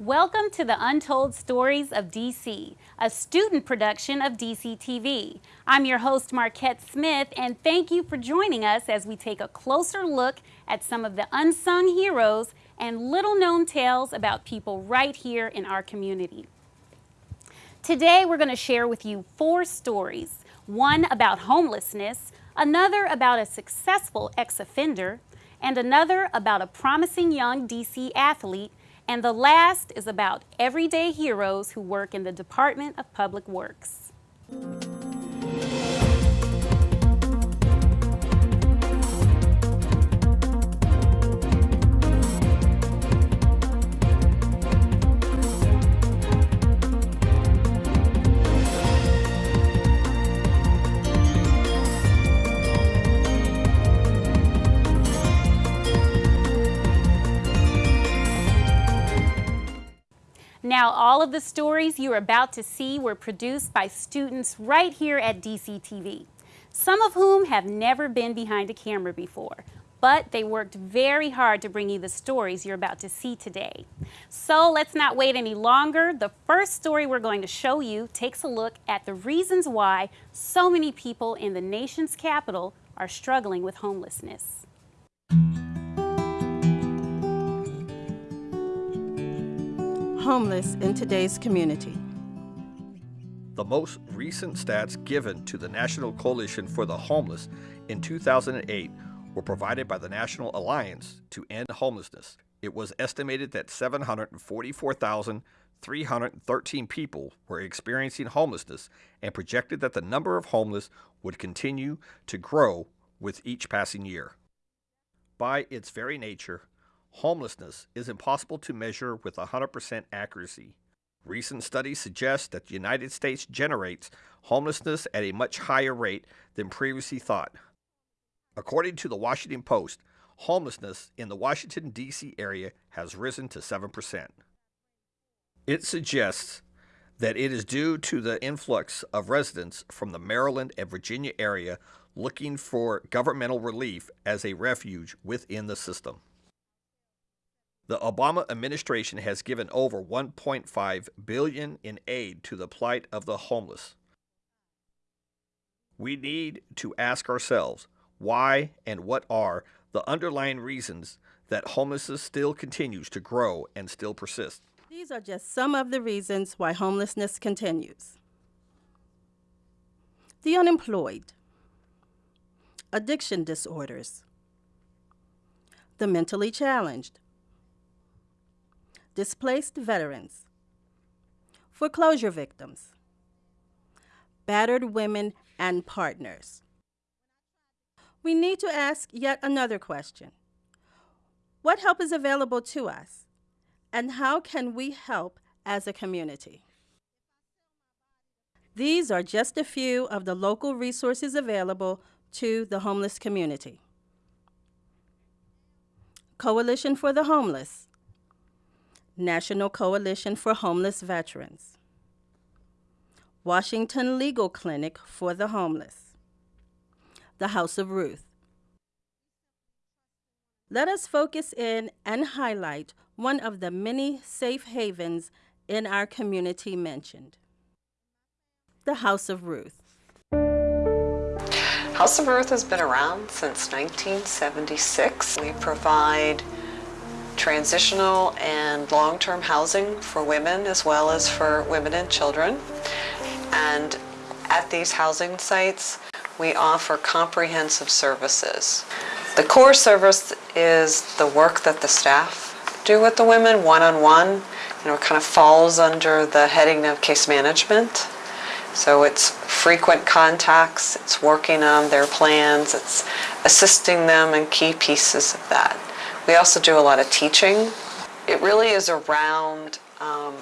Welcome to the Untold Stories of DC, a student production of DC TV. I'm your host, Marquette Smith, and thank you for joining us as we take a closer look at some of the unsung heroes and little known tales about people right here in our community. Today, we're going to share with you four stories one about homelessness, another about a successful ex offender, and another about a promising young DC athlete and the last is about everyday heroes who work in the Department of Public Works. Now, all of the stories you're about to see were produced by students right here at DCTV, some of whom have never been behind a camera before, but they worked very hard to bring you the stories you're about to see today. So let's not wait any longer. The first story we're going to show you takes a look at the reasons why so many people in the nation's capital are struggling with homelessness. Homeless in today's community. The most recent stats given to the National Coalition for the Homeless in 2008 were provided by the National Alliance to End Homelessness. It was estimated that 744,313 people were experiencing homelessness and projected that the number of homeless would continue to grow with each passing year. By its very nature, homelessness is impossible to measure with 100% accuracy. Recent studies suggest that the United States generates homelessness at a much higher rate than previously thought. According to the Washington Post, homelessness in the Washington, D.C. area has risen to 7%. It suggests that it is due to the influx of residents from the Maryland and Virginia area looking for governmental relief as a refuge within the system. The Obama administration has given over 1.5 billion in aid to the plight of the homeless. We need to ask ourselves why and what are the underlying reasons that homelessness still continues to grow and still persist. These are just some of the reasons why homelessness continues. The unemployed, addiction disorders, the mentally challenged, displaced veterans, foreclosure victims, battered women and partners. We need to ask yet another question. What help is available to us, and how can we help as a community? These are just a few of the local resources available to the homeless community. Coalition for the Homeless, National Coalition for Homeless Veterans, Washington Legal Clinic for the Homeless, the House of Ruth. Let us focus in and highlight one of the many safe havens in our community mentioned the House of Ruth. House of Ruth has been around since 1976. We provide transitional and long-term housing for women as well as for women and children. And at these housing sites, we offer comprehensive services. The core service is the work that the staff do with the women one-on-one. -on -one. You know, it kind of falls under the heading of case management. So it's frequent contacts, it's working on their plans, it's assisting them in key pieces of that. We also do a lot of teaching. It really is around um,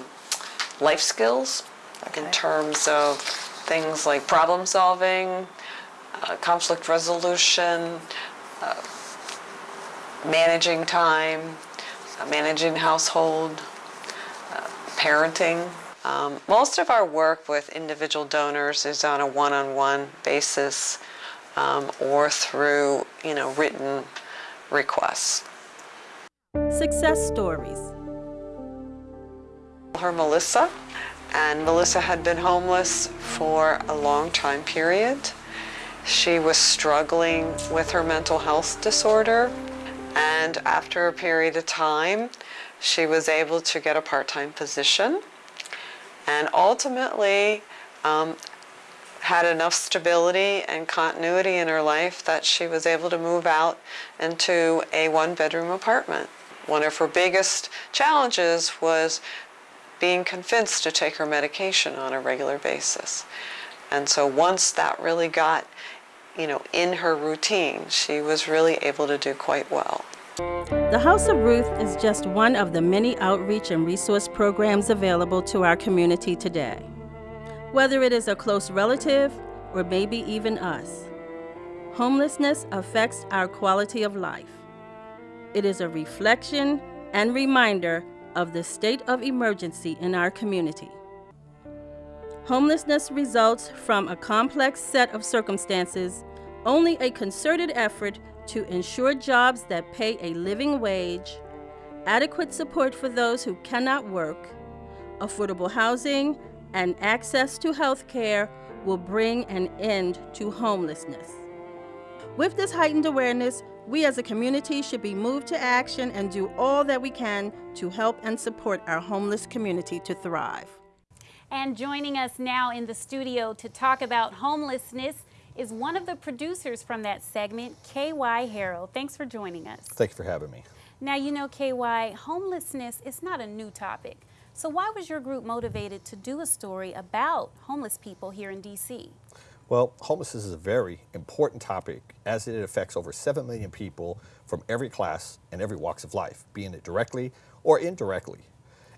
life skills okay. in terms of things like problem solving, uh, conflict resolution, uh, managing time, uh, managing household, uh, parenting. Um, most of our work with individual donors is on a one-on-one -on -one basis um, or through, you know, written requests. Success stories. Her Melissa, and Melissa had been homeless for a long time period. She was struggling with her mental health disorder, and after a period of time, she was able to get a part-time position, and ultimately um, had enough stability and continuity in her life that she was able to move out into a one-bedroom apartment. One of her biggest challenges was being convinced to take her medication on a regular basis. And so once that really got, you know, in her routine, she was really able to do quite well. The House of Ruth is just one of the many outreach and resource programs available to our community today. Whether it is a close relative or maybe even us, homelessness affects our quality of life. It is a reflection and reminder of the state of emergency in our community. Homelessness results from a complex set of circumstances. Only a concerted effort to ensure jobs that pay a living wage, adequate support for those who cannot work, affordable housing, and access to health care will bring an end to homelessness. With this heightened awareness, we as a community should be moved to action and do all that we can to help and support our homeless community to thrive. And joining us now in the studio to talk about homelessness is one of the producers from that segment, KY Harold. Thanks for joining us. Thank you for having me. Now, you know, KY, homelessness is not a new topic. So why was your group motivated to do a story about homeless people here in D.C.? Well, homelessness is a very important topic as it affects over 7 million people from every class and every walks of life, being it directly or indirectly.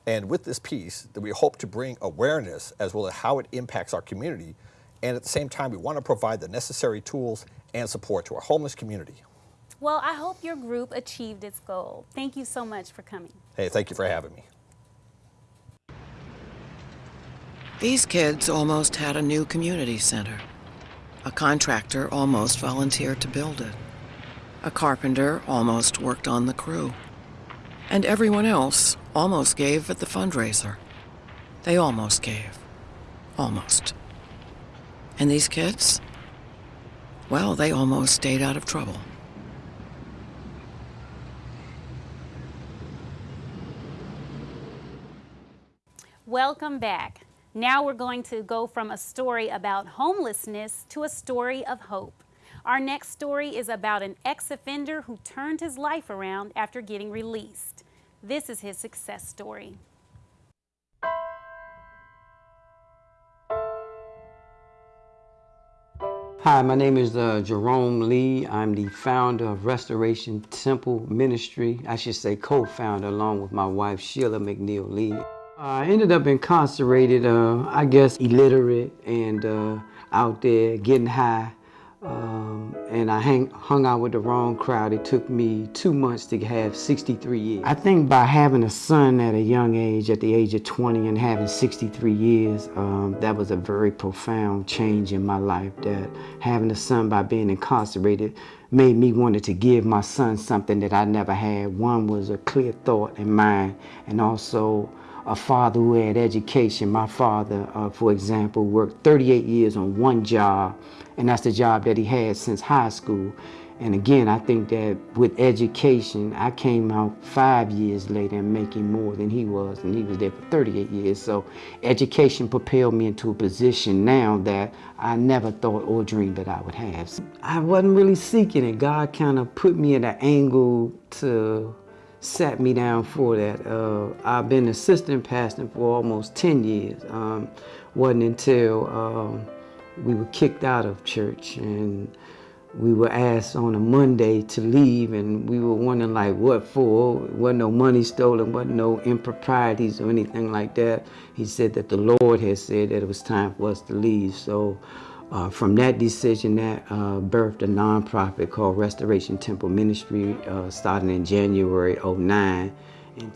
And with this piece, that we hope to bring awareness as well as how it impacts our community. And at the same time, we want to provide the necessary tools and support to our homeless community. Well, I hope your group achieved its goal. Thank you so much for coming. Hey, thank you for having me. These kids almost had a new community center. A contractor almost volunteered to build it. A carpenter almost worked on the crew. And everyone else almost gave at the fundraiser. They almost gave. Almost. And these kids? Well, they almost stayed out of trouble. Welcome back. Now we're going to go from a story about homelessness to a story of hope. Our next story is about an ex-offender who turned his life around after getting released. This is his success story. Hi, my name is uh, Jerome Lee. I'm the founder of Restoration Temple Ministry. I should say co-founder along with my wife Sheila McNeil Lee. I ended up incarcerated, uh, I guess illiterate and uh, out there getting high. Um, and I hang, hung out with the wrong crowd. It took me two months to have 63 years. I think by having a son at a young age, at the age of 20 and having 63 years, um, that was a very profound change in my life. That having a son by being incarcerated made me wanted to give my son something that I never had. One was a clear thought in mind and also a father who had education. My father, uh, for example, worked 38 years on one job, and that's the job that he had since high school. And again, I think that with education, I came out five years later and making more than he was, and he was there for 38 years. So education propelled me into a position now that I never thought or dreamed that I would have. I wasn't really seeking it. God kind of put me at an angle to sat me down for that. Uh, I've been assistant pastor for almost 10 years. Um, wasn't until um, we were kicked out of church and we were asked on a Monday to leave and we were wondering like what for? Wasn't no money stolen, wasn't no improprieties or anything like that. He said that the Lord had said that it was time for us to leave. So uh, from that decision, that uh, birthed a nonprofit called Restoration Temple Ministry, uh, starting in January 09.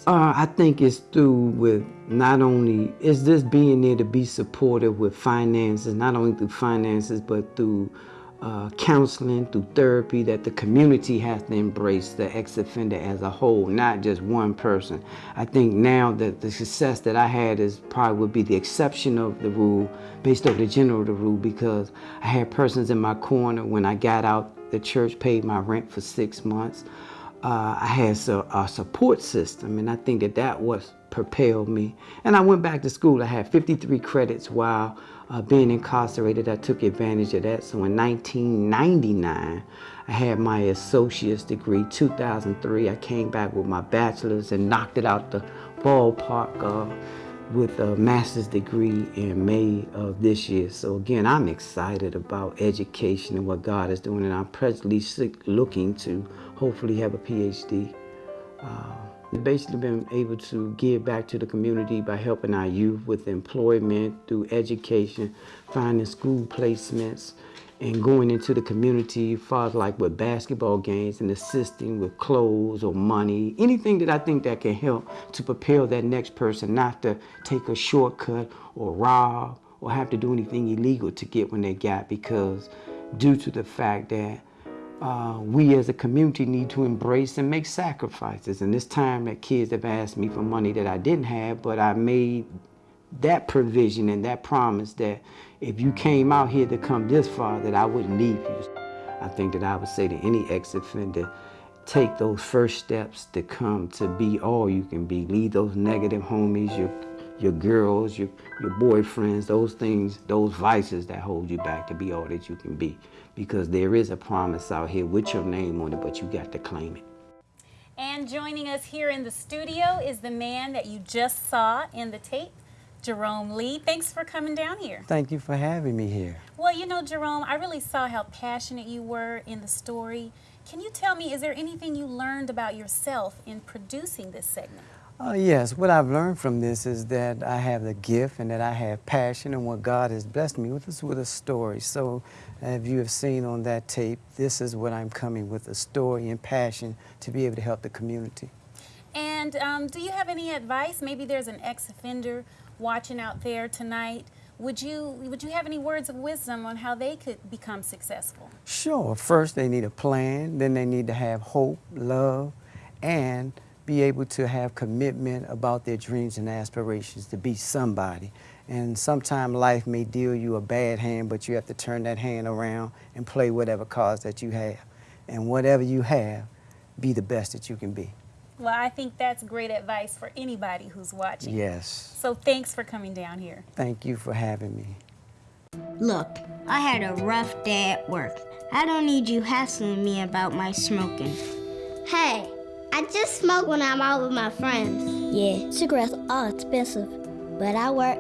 Uh, I think it's through with not only, is this being there to be supportive with finances, not only through finances, but through uh, counseling, through therapy, that the community has to embrace the ex-offender as a whole, not just one person. I think now that the success that I had is probably would be the exception of the rule based off the general of the rule because I had persons in my corner when I got out, the church paid my rent for six months. Uh, I had a, a support system and I think that that was propelled me. And I went back to school. I had 53 credits while uh, being incarcerated, I took advantage of that. So in 1999, I had my associate's degree. 2003, I came back with my bachelor's and knocked it out the ballpark uh, with a master's degree in May of this year. So again, I'm excited about education and what God is doing, and I'm presently looking to hopefully have a PhD. Uh, basically been able to give back to the community by helping our youth with employment, through education, finding school placements, and going into the community, far as like with basketball games and assisting with clothes or money, anything that I think that can help to prepare that next person not to take a shortcut or rob or have to do anything illegal to get when they got because due to the fact that uh, we as a community need to embrace and make sacrifices. And this time that kids have asked me for money that I didn't have, but I made that provision and that promise that if you came out here to come this far, that I wouldn't leave you. I think that I would say to any ex-offender, take those first steps to come to be all you can be. Leave those negative homies, your your girls, your, your boyfriends, those things, those vices that hold you back to be all that you can be because there is a promise out here with your name on it, but you got to claim it. And joining us here in the studio is the man that you just saw in the tape, Jerome Lee. Thanks for coming down here. Thank you for having me here. Well, you know, Jerome, I really saw how passionate you were in the story. Can you tell me, is there anything you learned about yourself in producing this segment? Uh, yes, what I've learned from this is that I have the gift and that I have passion and what God has blessed me with is with a story. So if you have seen on that tape, this is what I'm coming with, a story and passion to be able to help the community. And um, do you have any advice? Maybe there's an ex-offender watching out there tonight. Would you, would you have any words of wisdom on how they could become successful? Sure. First, they need a plan. Then they need to have hope, love, and be able to have commitment about their dreams and aspirations to be somebody. And sometimes life may deal you a bad hand, but you have to turn that hand around and play whatever cards that you have. And whatever you have, be the best that you can be. Well, I think that's great advice for anybody who's watching. Yes. So thanks for coming down here. Thank you for having me. Look, I had a rough day at work. I don't need you hassling me about my smoking. Hey, I just smoke when I'm out with my friends. Yeah, cigarettes are expensive, but I work,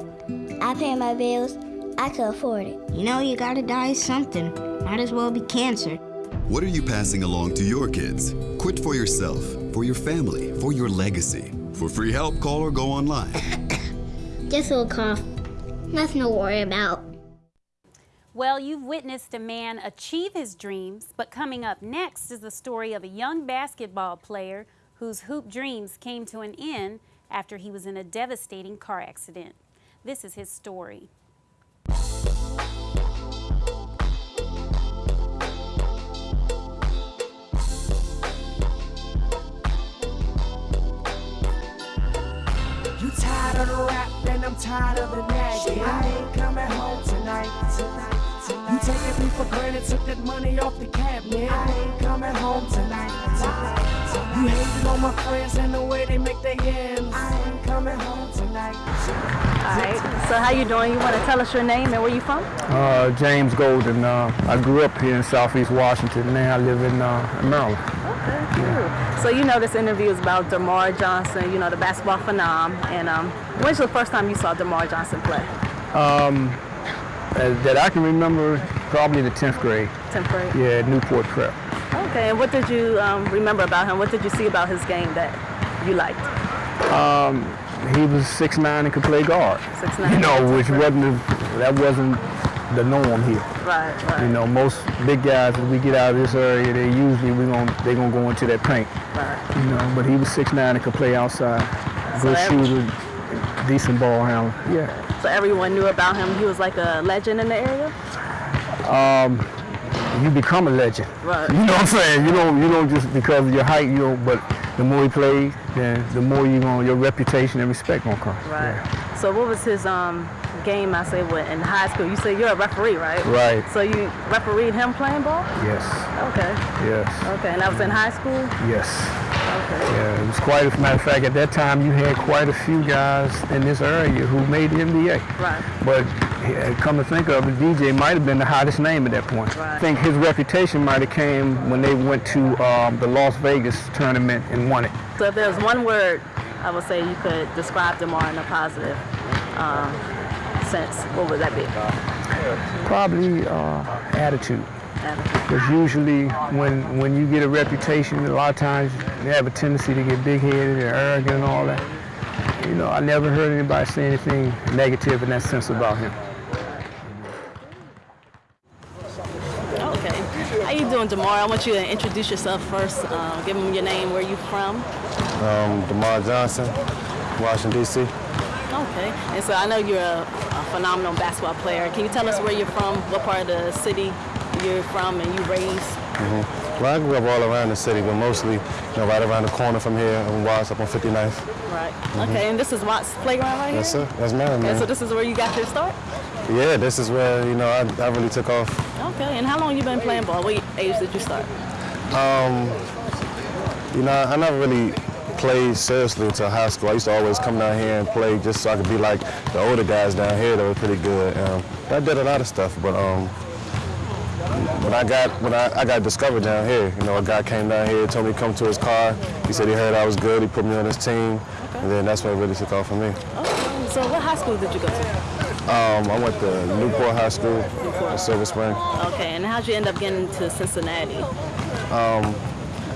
I pay my bills, I can afford it. You know, you gotta die something. Might as well be cancer. What are you passing along to your kids? Quit for yourself, for your family, for your legacy. For free help, call or go online. just a little cough. Nothing to worry about. Well, you've witnessed a man achieve his dreams, but coming up next is the story of a young basketball player whose hoop dreams came to an end after he was in a devastating car accident. This is his story. Tired of the rap, and I'm tired of the nagging. I ain't coming home tonight, tonight. You taking me for granted, took that money off the cabinet. I ain't coming home tonight. tonight. You hating on my friends and the way they make their ends. I ain't coming home tonight. All right. So how you doing? You want to tell us your name and where you from? Uh, James Golden. Uh, I grew up here in Southeast Washington. Now I live in uh, Maryland. Okay. Yeah. So you know this interview is about DerMarr Johnson. You know the basketball phenom. And um, when's the first time you saw DerMarr Johnson play? Um, that I can remember, probably the 10th grade. 10th grade? Yeah, Newport Prep. Okay, and what did you um, remember about him? What did you see about his game that you liked? Um, he was 6'9 and could play guard. 6'9. You know, which wasn't, a, that wasn't the norm here. Right, right. You know, most big guys, as we get out of this area, they usually we gonna they gonna go into that paint. Right. You know, but he was 6'9 and could play outside. Good shooter, decent ball handler. Yeah. So everyone knew about him. He was like a legend in the area. Um, you become a legend. Right. You know what I'm saying? You don't you don't just because of your height, you don't, but the more he plays, then the more you going your reputation and respect gonna come. Right. Yeah. So what was his um game I say what in high school? You say you're a referee, right? Right. So you refereed him playing ball? Yes. Okay. Yes. Okay, and that was in high school? Yes. Yeah, it was quite as a matter of fact at that time you had quite a few guys in this area who made the NBA. Right. But come to think of it, DJ might have been the hottest name at that point. Right. I think his reputation might have came when they went to um, the Las Vegas tournament and won it. So if there's one word I would say you could describe DerMarr in a positive um, sense, what would that be? Probably uh, attitude. Because usually when when you get a reputation, a lot of times you have a tendency to get big-headed and arrogant and all that. You know, I never heard anybody say anything negative in that sense about him. Okay. How you doing, DerMarr? I want you to introduce yourself first. Uh, give them your name, where you from. Um, DerMarr Johnson, Washington, D.C. Okay. And so I know you're a, a phenomenal basketball player. Can you tell us where you're from, what part of the city you're from and you raised? Mm-hmm. Well, I grew up all around the city, but mostly, you know, right around the corner from here in Watts, up on 59th. Right. Mm-hmm. Okay, and this is Watts Playground right yes, here? Yes, sir. That's mine, man. And so this is where you got your start? Yeah, this is where, you know, I, I really took off. Okay, and how long you been playing ball? What age did you start? Um, you know, I never really played seriously until high school. I used to always come down here and play just so I could be like the older guys down here that were pretty good. Um, I did a lot of stuff, but um, when I got when I, I got discovered down here, you know, a guy came down here, told me to come to his car. He said he heard I was good. He put me on his team, okay. and then that's what really took off for me. Okay. So what high school did you go to? Um, I went to Newport High School in Silver Spring. Okay, and how'd you end up getting to Cincinnati? Um,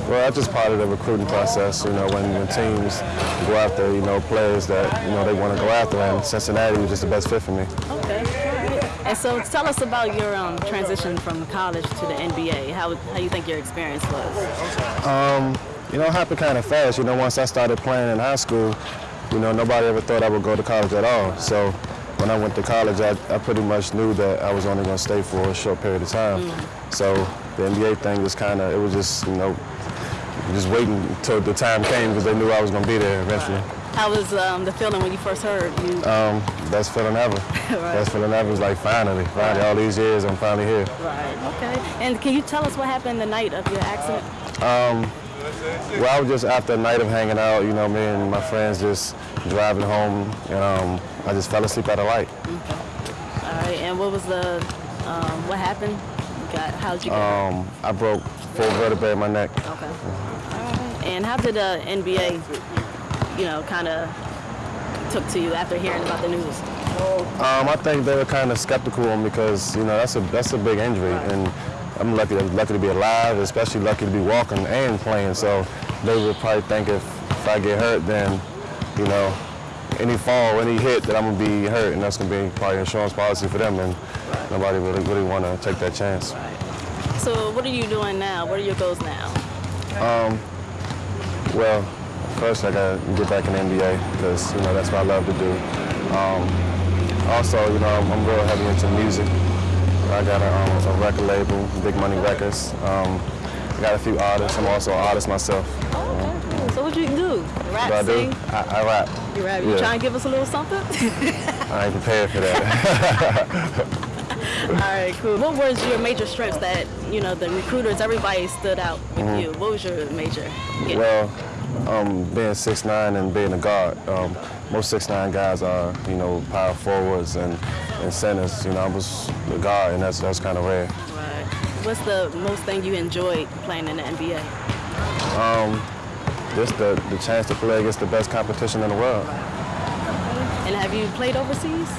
well, that's just part of the recruiting process. You know, when, when teams go after, you know, players that, you know, they want to go after, and Cincinnati was just the best fit for me. Okay, And so tell us about your um, transition from college to the NBA. How, how you think your experience was? Um, you know, it happened kind of fast. You know, once I started playing in high school, you know, nobody ever thought I would go to college at all. So when I went to college, I, I pretty much knew that I was only going to stay for a short period of time. Mm. So the NBA thing was kind of, it was just, you know, just waiting until the time came because they knew I was going to be there eventually. How was um, the feeling when you first heard you? Um, best feeling ever. right. Best feeling ever was like finally, finally, all these years, I'm finally here. Right. Okay. And can you tell us what happened the night of your accident? Um, well, I was just after a night of hanging out, you know, me and my friends just driving home, and um, I just fell asleep at a light. Okay. All right. And what was the, um, what happened? You got, how'd you get um, I broke four vertebrae in my neck. Okay. All right. And how did the NBA, you know, kind of took to you after hearing about the news? Um, I think they were kind of skeptical on because you know that's a that's a big injury, right. and I'm lucky lucky to be alive, especially lucky to be walking and playing. So they would probably think if, if I get hurt, then you know any fall, any hit, that I'm gonna be hurt, and that's gonna be probably insurance policy for them, and right. nobody really really want to take that chance. Right. So what are you doing now? What are your goals now? Um, well, first I gotta get back in the NBA because you know that's what I love to do. Um, also, you know, I'm, I'm, real heavy into music. I got a, um, a record label, Big Money Records. Um, I got a few artists. I'm also an artist myself. Oh, okay. So what you do? Rap, I do? I, I rap. You rap? You yeah. trying to give us a little something? I ain't prepared for that. All right, cool. What was your major strengths that, you know, the recruiters, everybody stood out with mm-hmm. you? What was your major? Yeah. Well, um, being 6'9 and being a guard, um, most 6'9 guys are, you know, power forwards and, and centers. You know, I was the guard, and that's, that's kind of rare. Right. What's the most thing you enjoyed playing in the NBA? Um, just the, the chance to play against the best competition in the world. And have you played overseas?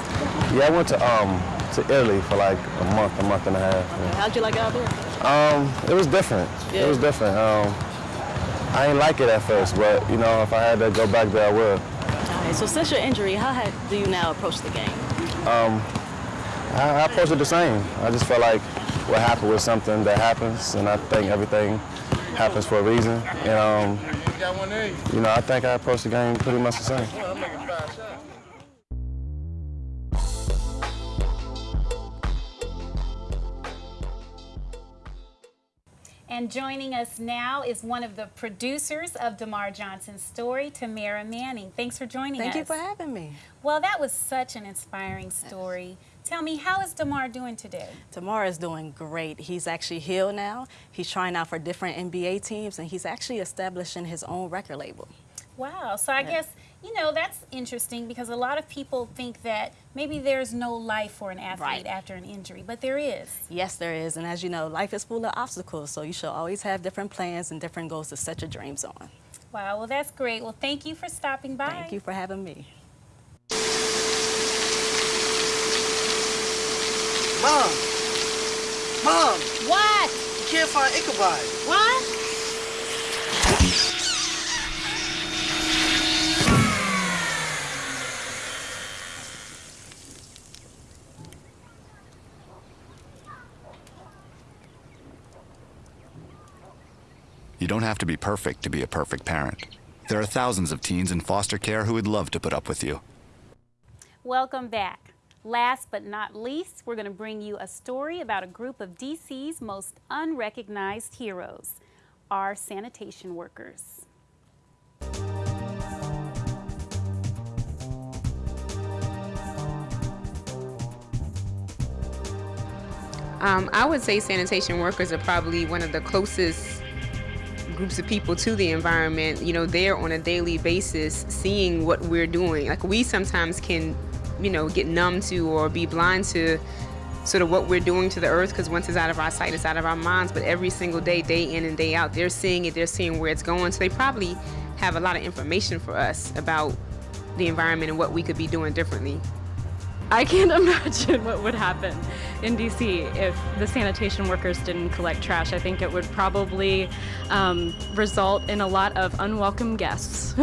Yeah, I went to um, to Italy for like a month, a month and a half. Okay. How'd you like it out there? Um, it was different. Yeah. It was different. Um, I didn't like it at first, but you know, if I had to go back there, I would. All right. So since your injury, how had, do you now approach the game? Um, I, I approach it the same. I just feel like what happened was something that happens, and I think everything happens for a reason. And um, you know, I think I approach the game pretty much the same. And joining us now is one of the producers of DerMarr Johnson's story, Tamara Manning. Thanks for joining Thank us. Thank you for having me. Well, that was such an inspiring story. Tell me, how is DerMarr doing today? DerMarr is doing great. He's actually healed now. He's trying out for different NBA teams, and he's actually establishing his own record label. Wow. So I yeah. guess, you know, that's interesting because a lot of people think that maybe there's no life for an athlete right. after an injury, but there is. Yes, there is. And as you know, life is full of obstacles, so you should always have different plans and different goals to set your dreams on. Wow. Well, that's great. Well, thank you for stopping by. Thank you for having me. Mom! Mom! What? You can't find Ichabod. What? You don't have to be perfect to be a perfect parent. There are thousands of teens in foster care who would love to put up with you. Welcome back. Last but not least, we're going to bring you a story about a group of DC's most unrecognized heroes, our sanitation workers. Um, I would say sanitation workers are probably one of the closest groups of people to the environment, you know, they're on a daily basis seeing what we're doing. Like we sometimes can, you know, get numb to or be blind to sort of what we're doing to the earth because once it's out of our sight, it's out of our minds. But every single day, day in and day out, they're seeing it, they're seeing where it's going. So they probably have a lot of information for us about the environment and what we could be doing differently. I can't imagine what would happen in DC if the sanitation workers didn't collect trash. I think it would probably um, result in a lot of unwelcome guests.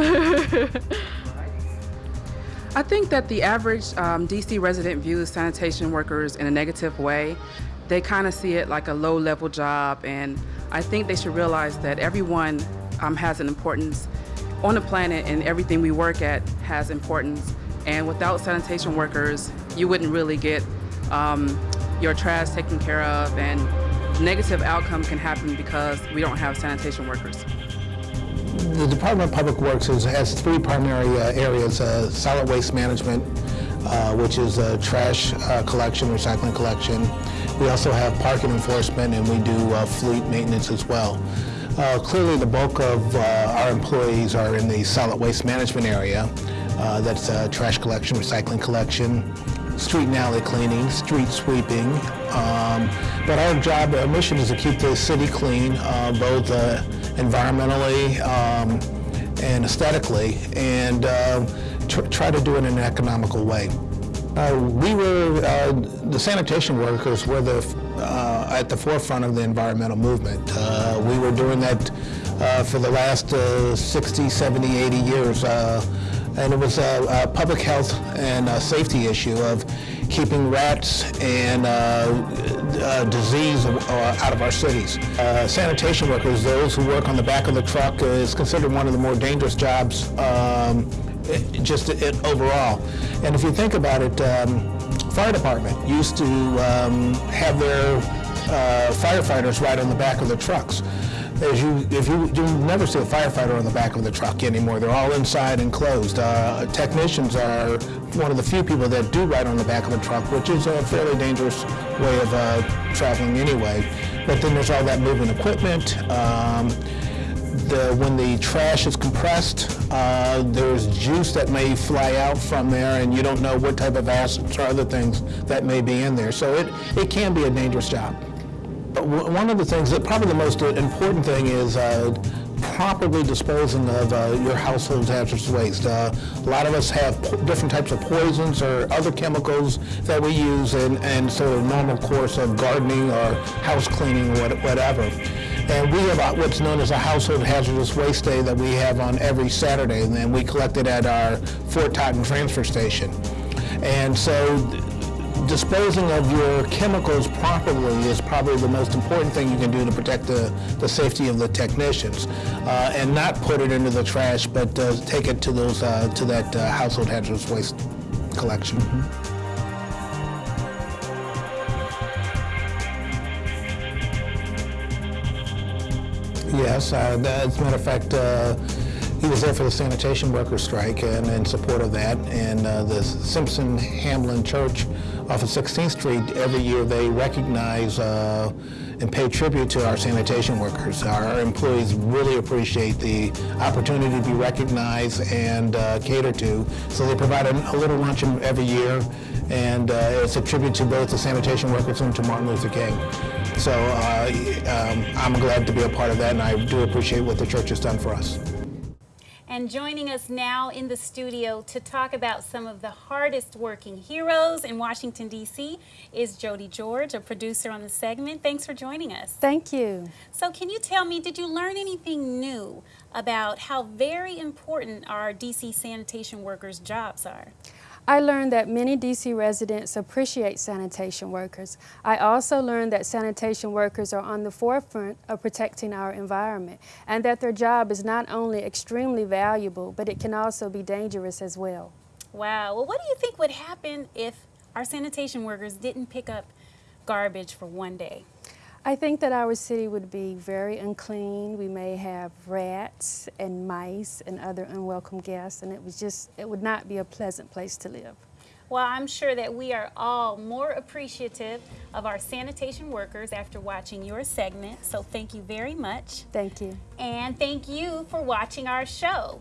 I think that the average um, DC resident views sanitation workers in a negative way. They kind of see it like a low level job, and I think they should realize that everyone um, has an importance on the planet, and everything we work at has importance. And without sanitation workers, you wouldn't really get um, your trash taken care of and negative outcome can happen because we don't have sanitation workers. The Department of Public Works is, has three primary uh, areas, uh, solid waste management, uh, which is uh, trash uh, collection, recycling collection. We also have parking enforcement and we do uh, fleet maintenance as well. clearly the bulk of our employees are in the solid waste management area. Uh, that's uh, trash collection, recycling collection, street and alley cleaning, street sweeping. Um, but our job, our mission is to keep the city clean, uh, both uh, environmentally um, and aesthetically, and uh, tr try to do it in an economical way. Uh, we were, the sanitation workers were the, at the forefront of the environmental movement. we were doing that for the last 60, 70, 80 years and it was a, a public health and safety issue of keeping rats and uh, uh, disease uh, out of our cities. Sanitation workers, those who work on the back of the truck, is considered one of the more dangerous jobs um, just it, overall. And if you think about it, um, fire department used to um, have their uh, firefighters ride on the back of the trucks as you, if you, you never see a firefighter on the back of the truck anymore. They're all inside and closed. Uh, technicians are one of the few people that do ride on the back of a truck, which is a fairly dangerous way of uh, traveling anyway. But then there's all that moving equipment. Um, the, when the trash is compressed, uh, there's juice that may fly out from there, and you don't know what type of acids or other things that may be in there. So it, it can be a dangerous job one of the things, that probably the most important thing is uh, properly disposing of uh, your household hazardous waste. Uh, a lot of us have different types of poisons or other chemicals that we use in, in sort of normal course of gardening or house cleaning or whatever. And we have what's known as a household hazardous waste day that we have on every Saturday, and then we collect it at our Fort Totten transfer station. And so disposing of your chemicals properly is probably the most important thing you can do to protect the, the safety of the technicians, uh, and not put it into the trash, but uh, take it to those uh, to that uh, household hazardous waste collection. Mm -hmm. Yes, uh, as a matter of fact, uh, he was there for the sanitation worker strike and in support of that. And uh, the Simpson Hamline Church off of 16th Street, every year they recognize uh, and pay tribute to our sanitation workers. Our employees really appreciate the opportunity to be recognized and uh, catered to. So they provide a, a little luncheon every year, and uh, it's a tribute to both the sanitation workers and to Martin Luther King. So uh, um, I'm glad to be a part of that, and I do appreciate what the church has done for us. And joining us now in the studio to talk about some of the hardest working heroes in Washington, D.C. is Jody George, a producer on the segment. Thanks for joining us. Thank you. So, can you tell me, did you learn anything new about how very important our D.C. sanitation workers' jobs are? I learned that many DC residents appreciate sanitation workers. I also learned that sanitation workers are on the forefront of protecting our environment and that their job is not only extremely valuable, but it can also be dangerous as well. Wow. Well, what do you think would happen if our sanitation workers didn't pick up garbage for one day? I think that our city would be very unclean. We may have rats and mice and other unwelcome guests, and it was just, it would not be a pleasant place to live. Well, I'm sure that we are all more appreciative of our sanitation workers after watching your segment, so thank you very much. Thank you. And thank you for watching our show.